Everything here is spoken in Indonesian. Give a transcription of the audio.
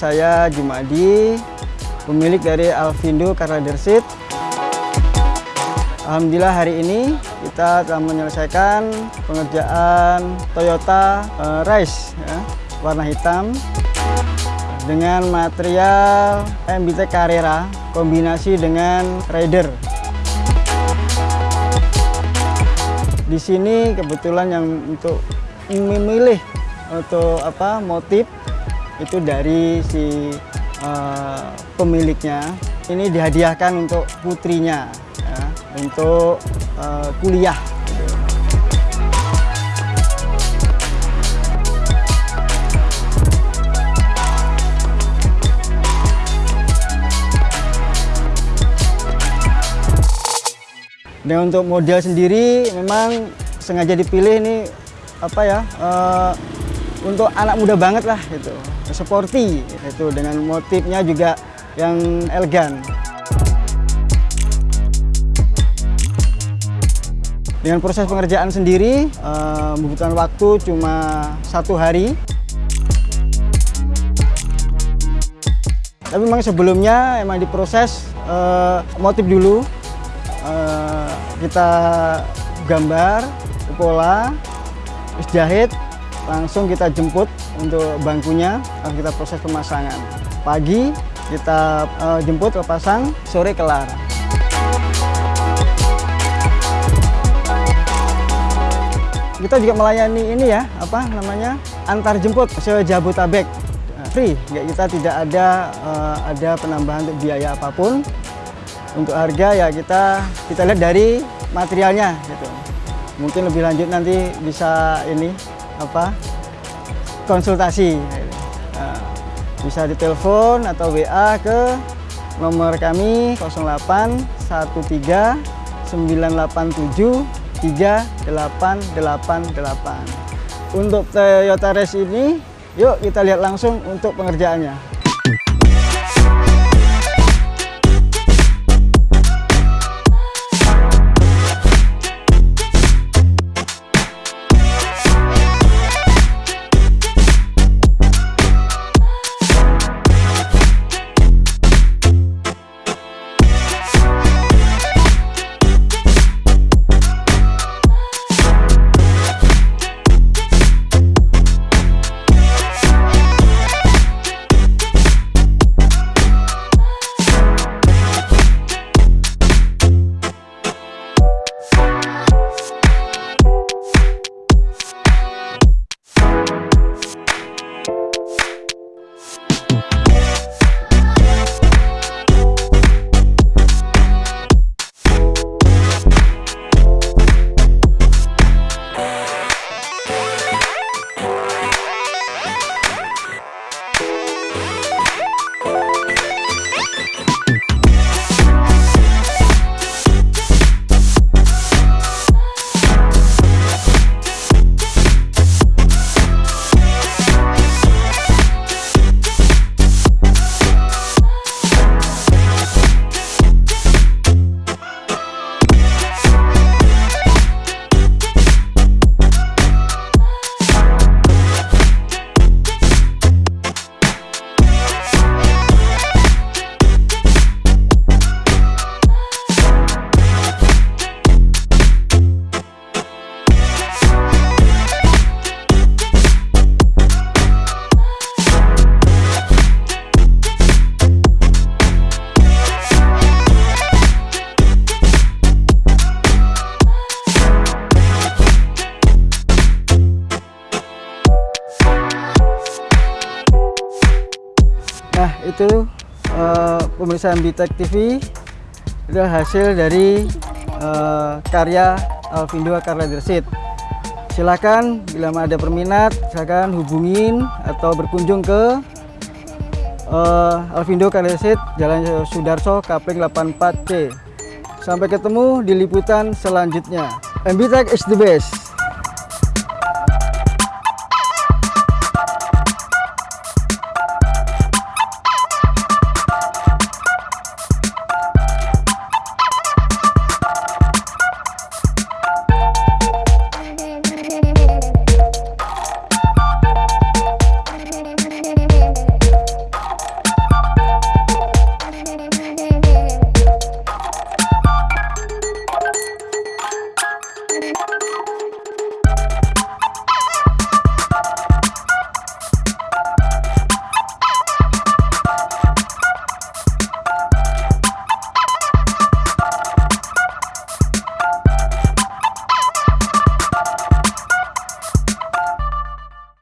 Saya Jumadi, pemilik dari Alvindo Car Leadership. Alhamdulillah hari ini kita telah menyelesaikan pengerjaan Toyota uh, ya, warna hitam dengan material MBT Carrera kombinasi dengan Rider. Di sini kebetulan yang untuk memilih untuk apa motif itu dari si uh, pemiliknya. Ini dihadiahkan untuk putrinya ya, untuk uh, kuliah. Dan untuk model sendiri memang sengaja dipilih ini apa ya uh, untuk anak muda banget lah gitu, sporty itu dengan motifnya juga yang elegan. Dengan proses pengerjaan sendiri uh, membutuhkan waktu cuma satu hari. Tapi memang sebelumnya emang diproses uh, motif dulu uh, kita gambar pola terus jahit langsung kita jemput untuk bangkunya kita proses pemasangan. Pagi kita uh, jemput pasang sore kelar. Kita juga melayani ini ya apa namanya antar jemput se Jabotabek free kita tidak ada uh, ada penambahan untuk biaya apa pun. Untuk harga ya kita kita lihat dari materialnya gitu. Mungkin lebih lanjut nanti bisa ini apa konsultasi. Nah, bisa ditelepon atau WA ke nomor kami 0813 987 3888 untuk Toyota Race ini yuk kita lihat langsung untuk pengerjaannya Nah itu uh, pemirsa Bitek TV itu hasil dari uh, karya Alvindo Car Leadership. Silakan bila ada berminat silakan hubungin atau berkunjung ke uh, Alvindo Car Leadership Jalan Sudarso Kapling 84C. Sampai ketemu di liputan selanjutnya. MBTech is the best.